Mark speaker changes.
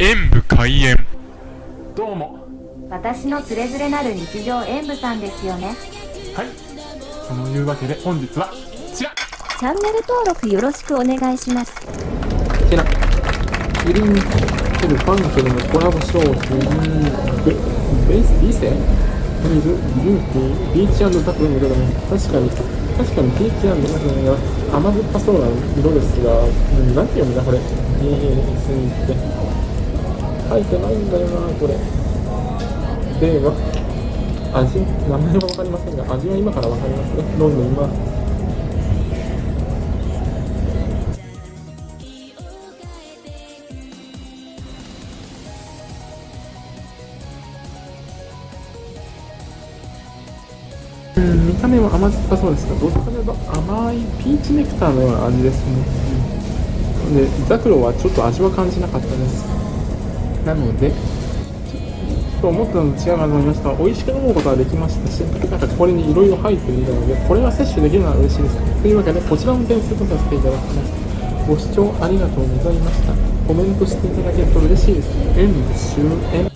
Speaker 1: 演武開演。
Speaker 2: どうも。
Speaker 3: 私のつれづれなる日常演舞さんですよね。
Speaker 2: はい。そのいうわけで本日はこちら。
Speaker 3: チャンネル登録よろしくお願いします。
Speaker 2: こちら。キリンケルファンケルのコラボ商品。ベベースビセフリーズビューティービーチザクロの色だね確かに確かにピーチなんだが甘酸っぱそうな色ですが、うん、なんて読むんだこれ？BS って書いてないんだよなこれ。では味？名前は分かりませんが味は今から分かりますね。飲んでみますうん見た目は甘酸っぱそうですがどっちかというと甘いピーチネクターのような味ですね、うん、でザクロはちょっと味は感じなかったです。なのでと思ったのと違うかと思いました。美味しく飲むことができましたしなんかこれにいろいろ入っているのでこれが摂取できるのは嬉しいです。というわけでこちらの点数とさせていただきますご視聴ありがとうございました。コメントしていただけると嬉しいです。演終演